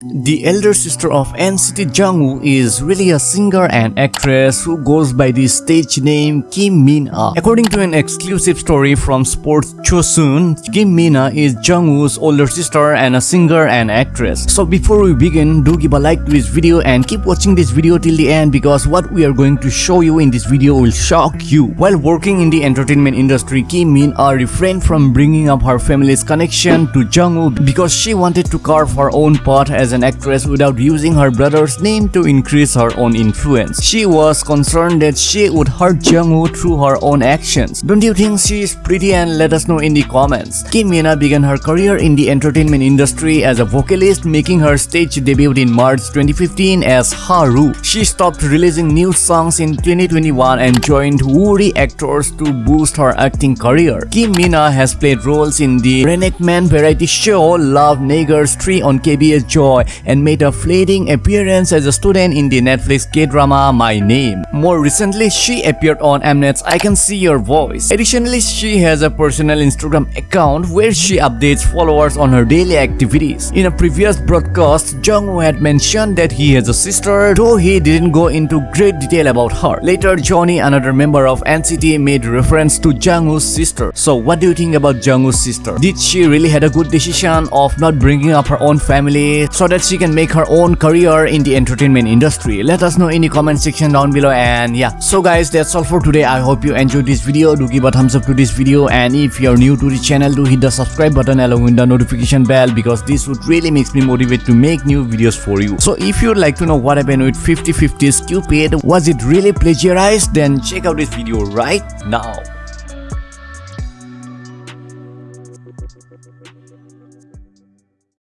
The elder sister of NCT Jungwoo is really a singer and actress who goes by the stage name Kim Min-a. According to an exclusive story from Sports Chosun, Kim Min-a is Jungwoo's older sister and a singer and actress. So before we begin, do give a like to this video and keep watching this video till the end because what we are going to show you in this video will shock you. While working in the entertainment industry, Kim Min-a refrained from bringing up her family's connection to Jungwoo because she wanted to carve her own path as as an actress without using her brother's name to increase her own influence. She was concerned that she would hurt Jungwoo through her own actions. Don't you think she is pretty and let us know in the comments. Kim Mina began her career in the entertainment industry as a vocalist making her stage debut in March 2015 as Haru. She stopped releasing new songs in 2021 and joined Woori Actors to boost her acting career. Kim Mina has played roles in the reenactment variety show Love Naggers 3 on KBS Joy And made a fleeting appearance as a student in the Netflix K-drama My Name. More recently, she appeared on Mnet's I Can See Your Voice. Additionally, she has a personal Instagram account where she updates followers on her daily activities. In a previous broadcast, Jungwoo had mentioned that he has a sister, though he didn't go into great detail about her. Later, Johnny, another member of NCT, made reference to Jungwoo's sister. So what do you think about Jungwoo's sister? Did she really had a good decision of not bringing up her own family so that she can make her own career in the entertainment industry. Let us know in the comment section down below and yeah. So guys, that's all for today. I hope you enjoyed this video. Do give a thumbs up to this video and if you're new to the channel, do hit the subscribe button along with the notification bell because this would really makes me motivate to make new videos for you. So if you'd like to know what happened with 50-50's Cupid, was it really plagiarized? Then check out this video right now.